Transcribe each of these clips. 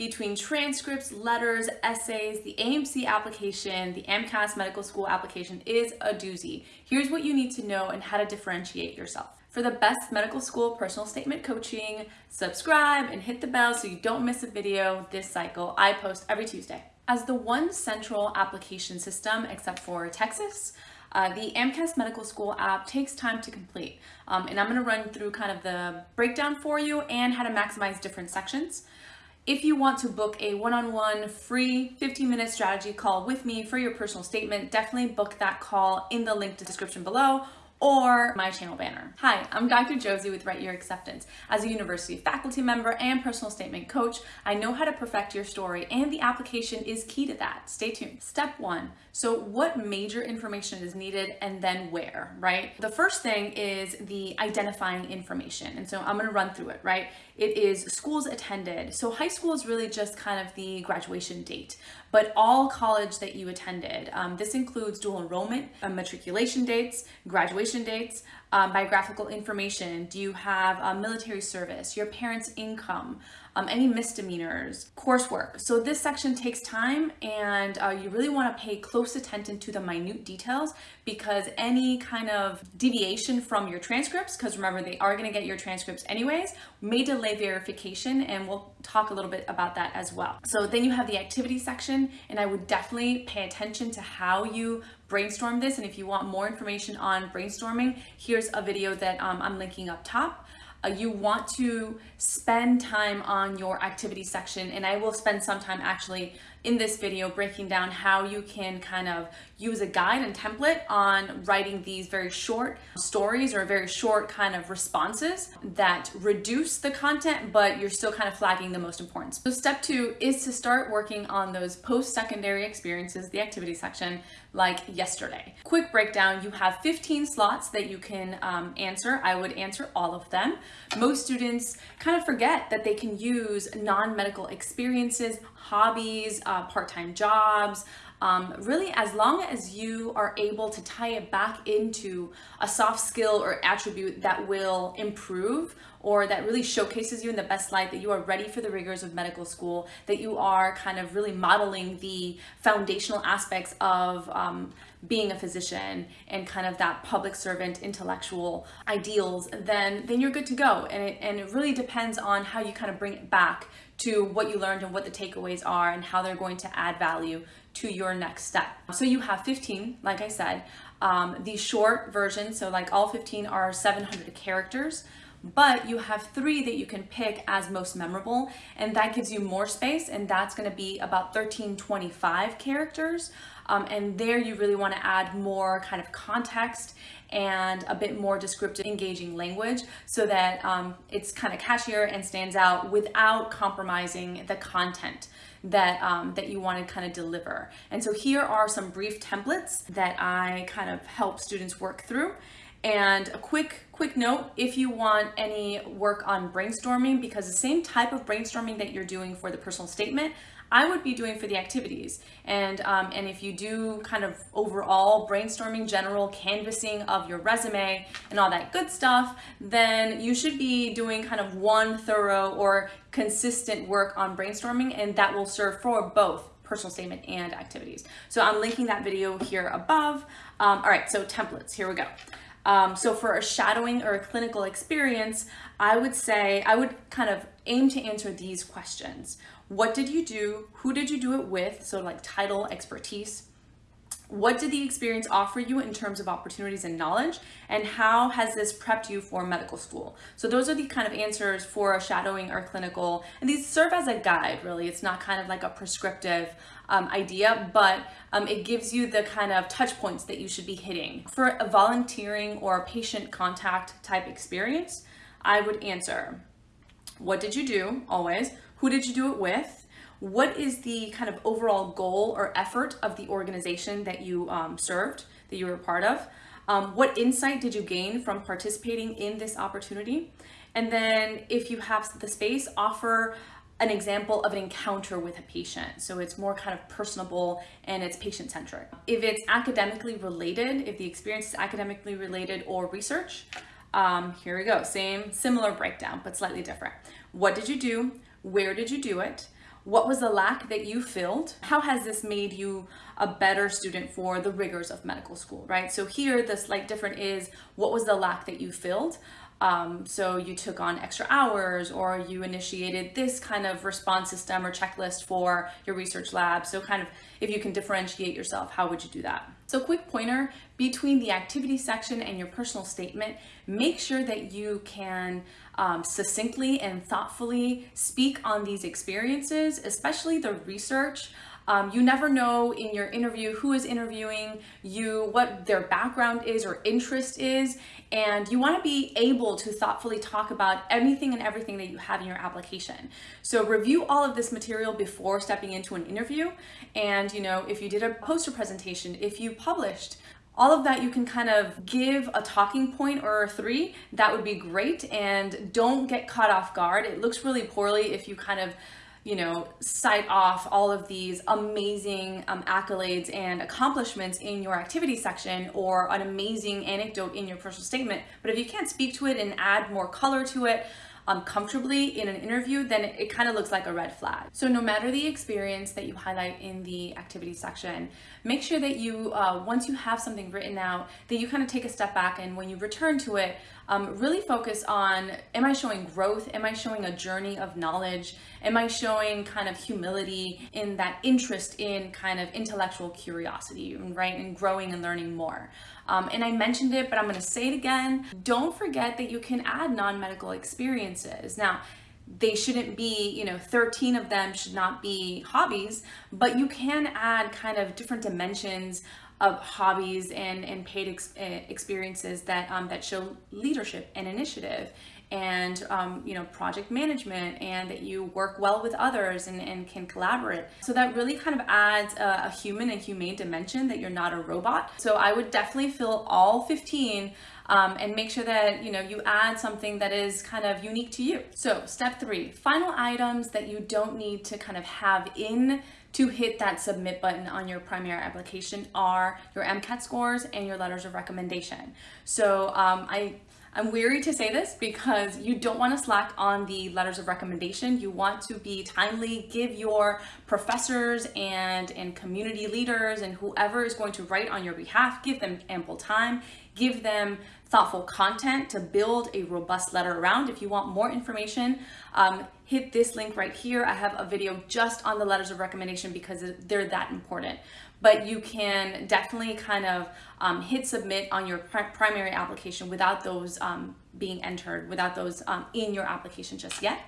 between transcripts, letters, essays, the AMC application, the AMCAS medical school application is a doozy. Here's what you need to know and how to differentiate yourself. For the best medical school personal statement coaching, subscribe and hit the bell so you don't miss a video this cycle. I post every Tuesday. As the one central application system except for Texas, uh, the AMCAS Medical School app takes time to complete. Um, and I'm gonna run through kind of the breakdown for you and how to maximize different sections. If you want to book a one-on-one -on -one free 15-minute strategy call with me for your personal statement, definitely book that call in the link to description below or my channel banner. Hi, I'm Dr. Josie with Write Your Acceptance. As a university faculty member and personal statement coach, I know how to perfect your story and the application is key to that. Stay tuned. Step one, so what major information is needed and then where, right? The first thing is the identifying information. And so I'm gonna run through it, right? It is schools attended. So high school is really just kind of the graduation date, but all college that you attended. Um, this includes dual enrollment, uh, matriculation dates, graduation dates, um, biographical information. Do you have a military service, your parents' income, um, any misdemeanors, coursework. So this section takes time and uh, you really want to pay close attention to the minute details because any kind of deviation from your transcripts, because remember they are going to get your transcripts anyways, may delay verification and we'll talk a little bit about that as well. So then you have the activity section and I would definitely pay attention to how you brainstorm this and if you want more information on brainstorming, here's a video that um, I'm linking up top. Uh, you want to spend time on your activity section and I will spend some time actually in this video breaking down how you can kind of use a guide and template on writing these very short stories or very short kind of responses that reduce the content, but you're still kind of flagging the most important. So step two is to start working on those post-secondary experiences, the activity section, like yesterday. Quick breakdown, you have 15 slots that you can um, answer. I would answer all of them. Most students kind of forget that they can use non-medical experiences, hobbies, uh, part-time jobs, um, really as long as you are able to tie it back into a soft skill or attribute that will improve or that really showcases you in the best light that you are ready for the rigors of medical school, that you are kind of really modeling the foundational aspects of um, being a physician and kind of that public servant intellectual ideals, then, then you're good to go. And it, and it really depends on how you kind of bring it back to what you learned and what the takeaways are and how they're going to add value to your next step. So you have 15, like I said, um, the short version, so like all 15 are 700 characters, but you have three that you can pick as most memorable, and that gives you more space, and that's gonna be about 1325 characters. Um, and there you really wanna add more kind of context and a bit more descriptive, engaging language so that um, it's kind of catchier and stands out without compromising the content that, um, that you want to kind of deliver. And so here are some brief templates that I kind of help students work through. And a quick, quick note, if you want any work on brainstorming, because the same type of brainstorming that you're doing for the personal statement, I would be doing for the activities. And, um, and if you do kind of overall brainstorming, general canvassing of your resume and all that good stuff, then you should be doing kind of one thorough or consistent work on brainstorming and that will serve for both personal statement and activities. So I'm linking that video here above. Um, all right, so templates, here we go. Um, so for a shadowing or a clinical experience, I would say, I would kind of aim to answer these questions. What did you do? Who did you do it with? So like title, expertise. What did the experience offer you in terms of opportunities and knowledge? And how has this prepped you for medical school? So those are the kind of answers for a shadowing or clinical, and these serve as a guide, really. It's not kind of like a prescriptive um, idea, but um, it gives you the kind of touch points that you should be hitting. For a volunteering or patient contact type experience, I would answer, what did you do, always? Who did you do it with? What is the kind of overall goal or effort of the organization that you um, served, that you were a part of? Um, what insight did you gain from participating in this opportunity? And then if you have the space, offer an example of an encounter with a patient. So it's more kind of personable and it's patient centric. If it's academically related, if the experience is academically related or research, um, here we go. Same, similar breakdown, but slightly different. What did you do? Where did you do it? What was the lack that you filled? How has this made you a better student for the rigors of medical school, right? So here, the slight difference is what was the lack that you filled? Um, so you took on extra hours or you initiated this kind of response system or checklist for your research lab. So kind of if you can differentiate yourself, how would you do that? So quick pointer between the activity section and your personal statement, make sure that you can um, succinctly and thoughtfully speak on these experiences, especially the research. Um, you never know in your interview who is interviewing you, what their background is or interest is, and you want to be able to thoughtfully talk about anything and everything that you have in your application. So review all of this material before stepping into an interview. And, you know, if you did a poster presentation, if you published, all of that you can kind of give a talking point or three, that would be great. And don't get caught off guard. It looks really poorly if you kind of you know, cite off all of these amazing um, accolades and accomplishments in your activity section or an amazing anecdote in your personal statement. But if you can't speak to it and add more color to it, um, comfortably in an interview, then it, it kind of looks like a red flag. So no matter the experience that you highlight in the activity section, make sure that you, uh, once you have something written out, that you kind of take a step back and when you return to it, um, really focus on, am I showing growth? Am I showing a journey of knowledge? Am I showing kind of humility in that interest in kind of intellectual curiosity, right? And growing and learning more. Um, and I mentioned it, but I'm gonna say it again. Don't forget that you can add non-medical experiences. Now, they shouldn't be, you know, 13 of them should not be hobbies, but you can add kind of different dimensions of hobbies and, and paid ex eh, experiences that, um, that show leadership and initiative and um, you know project management and that you work well with others and, and can collaborate. So that really kind of adds a, a, human and humane dimension that you're not a robot. So i would definitely fill all 15 um, and make sure that you know you add something that is kind of unique to you. So step three final items that you don't need to kind of have in to hit that submit button on your primary application are your MCAT scores and your letters of recommendation. So um, I I'm weary to say this because you don't want to slack on the letters of recommendation. You want to be timely, give your professors and, and community leaders and whoever is going to write on your behalf, give them ample time, give them thoughtful content to build a robust letter around. If you want more information, um, hit this link right here. I have a video just on the letters of recommendation because they're that important. But you can definitely kind of um, hit submit on your primary application without those um, being entered, without those um, in your application just yet.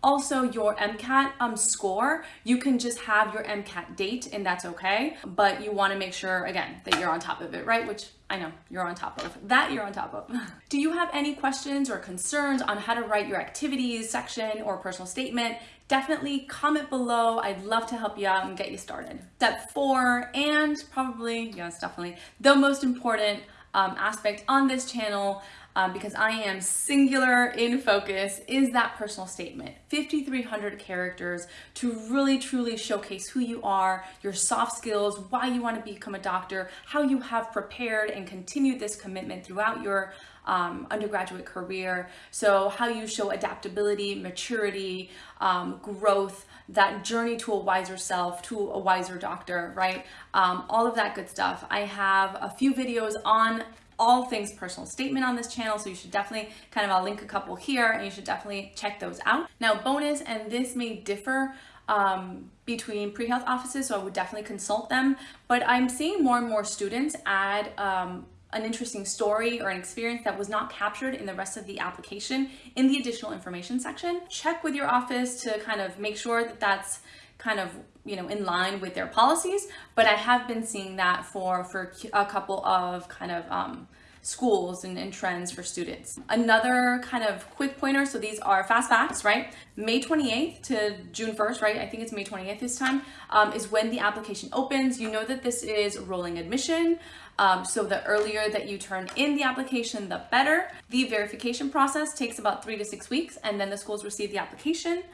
Also, your MCAT um, score, you can just have your MCAT date and that's okay. But you wanna make sure, again, that you're on top of it, right? Which I know you're on top of. That you're on top of. Do you have any questions or concerns on how to write your activities section or personal statement? Definitely comment below. I'd love to help you out and get you started. Step four, and probably, yes, definitely, the most important um, aspect on this channel um, because I am singular in focus is that personal statement. 5,300 characters to really truly showcase who you are, your soft skills, why you want to become a doctor, how you have prepared and continued this commitment throughout your um, undergraduate career. So how you show adaptability, maturity, um, growth, that journey to a wiser self, to a wiser doctor, right? Um, all of that good stuff. I have a few videos on all things personal statement on this channel. So you should definitely kind of, I'll link a couple here and you should definitely check those out. Now bonus, and this may differ um, between pre-health offices, so I would definitely consult them. But I'm seeing more and more students add um, an interesting story or an experience that was not captured in the rest of the application in the additional information section. Check with your office to kind of make sure that that's kind of you know in line with their policies but I have been seeing that for for a couple of kind of um, schools and, and, trends for students. Another kind of quick pointer, so these are fast facts, right? May 28th to June 1st, right? I think it's May 28th this time, um, is when the application opens. You know that this is rolling admission. Um, so the earlier that you turn in the application, the better. The verification process takes about three to six weeks and then the schools receive the application.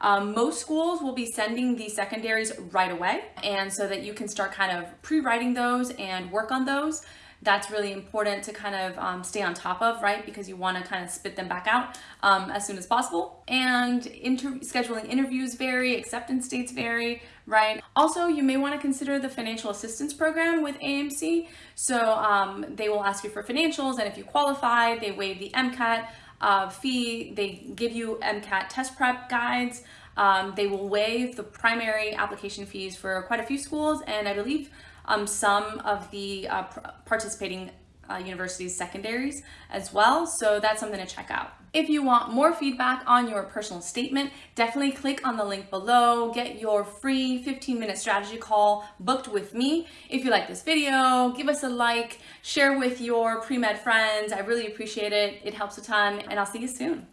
Um, most schools will be sending the secondaries right away and so that you can start kind of pre-writing those and work on those. That's really important to kind of um, stay on top of, right? Because you want to kind of spit them back out um, as soon as possible. And inter scheduling interviews vary, acceptance dates vary, right? Also, you may want to consider the financial assistance program with AMC. So um, they will ask you for financials, and if you qualify, they waive the MCAT uh, fee. They give you MCAT test prep guides. Um, they will waive the primary application fees for quite a few schools, and I believe um, some of the uh, participating uh, universities secondaries as well. So that's something to check out. If you want more feedback on your personal statement, definitely click on the link below, get your free 15 minute strategy call booked with me. If you like this video, give us a like, share with your pre-med friends. I really appreciate it. It helps a ton and I'll see you soon.